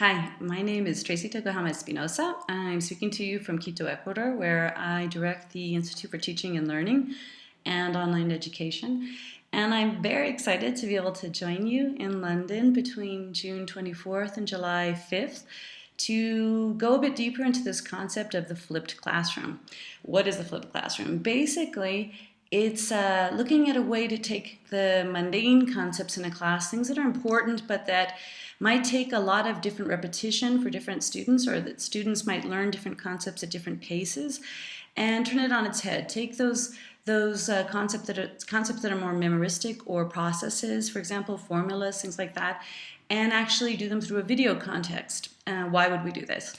Hi, my name is Tracy Tokuhama Espinosa. I'm speaking to you from Quito, Ecuador, where I direct the Institute for Teaching and Learning and Online Education. And I'm very excited to be able to join you in London between June 24th and July 5th to go a bit deeper into this concept of the flipped classroom. What is the flipped classroom? Basically, it's uh, looking at a way to take the mundane concepts in a class, things that are important but that might take a lot of different repetition for different students or that students might learn different concepts at different paces and turn it on its head. Take those those uh, concepts that are concepts that are more memoristic or processes, for example, formulas, things like that, and actually do them through a video context. Uh, why would we do this?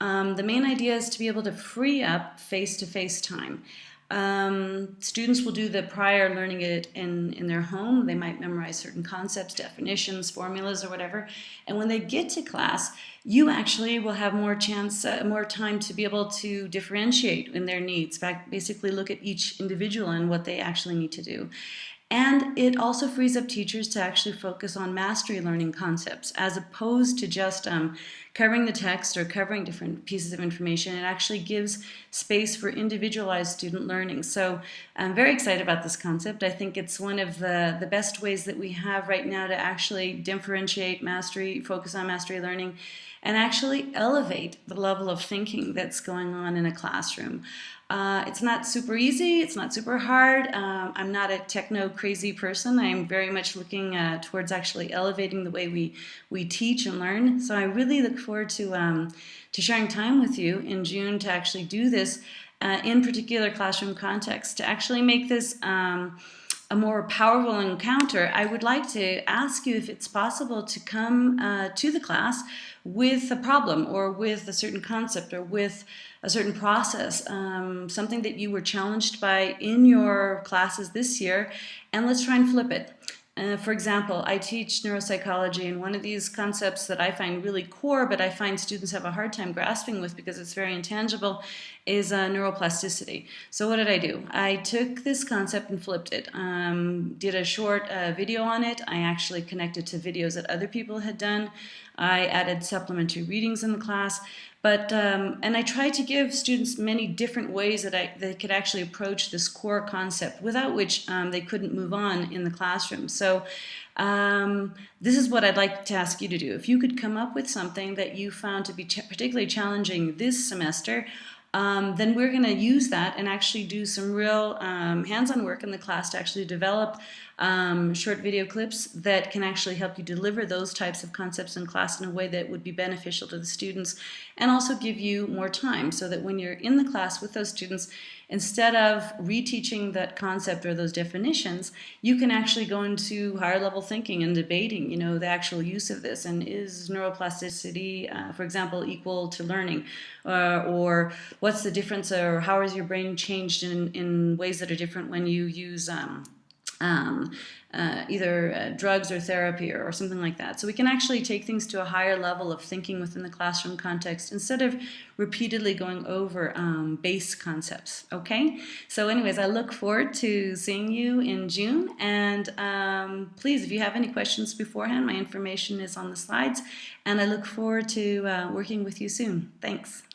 Um, the main idea is to be able to free up face-to-face -face time. Um, students will do the prior learning it in, in their home. They might memorize certain concepts, definitions, formulas, or whatever. And when they get to class, you actually will have more chance, uh, more time to be able to differentiate in their needs. Fact, basically look at each individual and what they actually need to do. And it also frees up teachers to actually focus on mastery learning concepts as opposed to just um, covering the text or covering different pieces of information. It actually gives space for individualized student learning. So I'm very excited about this concept. I think it's one of the, the best ways that we have right now to actually differentiate mastery, focus on mastery learning, and actually elevate the level of thinking that's going on in a classroom. Uh, it's not super easy, it's not super hard. Um, I'm not a techno crazy person. I'm very much looking uh, towards actually elevating the way we, we teach and learn. So I really look forward to, um, to sharing time with you in June to actually do this uh, in particular classroom context, to actually make this um, a more powerful encounter, I would like to ask you if it's possible to come uh, to the class with a problem or with a certain concept or with a certain process, um, something that you were challenged by in your classes this year, and let's try and flip it. Uh, for example, I teach neuropsychology, and one of these concepts that I find really core, but I find students have a hard time grasping with because it's very intangible, is uh, neuroplasticity. So what did I do? I took this concept and flipped it. Um, did a short uh, video on it. I actually connected to videos that other people had done. I added supplementary readings in the class. But, um, and I tried to give students many different ways that I, they could actually approach this core concept without which um, they couldn't move on in the classroom. So um, this is what I'd like to ask you to do. If you could come up with something that you found to be ch particularly challenging this semester, um, then we're going to use that and actually do some real um, hands-on work in the class to actually develop um, short video clips that can actually help you deliver those types of concepts in class in a way that would be beneficial to the students and also give you more time so that when you're in the class with those students, instead of reteaching that concept or those definitions, you can actually go into higher level thinking and debating, you know, the actual use of this. And is neuroplasticity, uh, for example, equal to learning? Uh, or what's the difference or how is your brain changed in, in ways that are different when you use um, um, uh, either uh, drugs or therapy or, or, something like that. So we can actually take things to a higher level of thinking within the classroom context instead of repeatedly going over um, base concepts, okay? So anyways, I look forward to seeing you in June and um, please, if you have any questions beforehand, my information is on the slides and I look forward to uh, working with you soon. Thanks.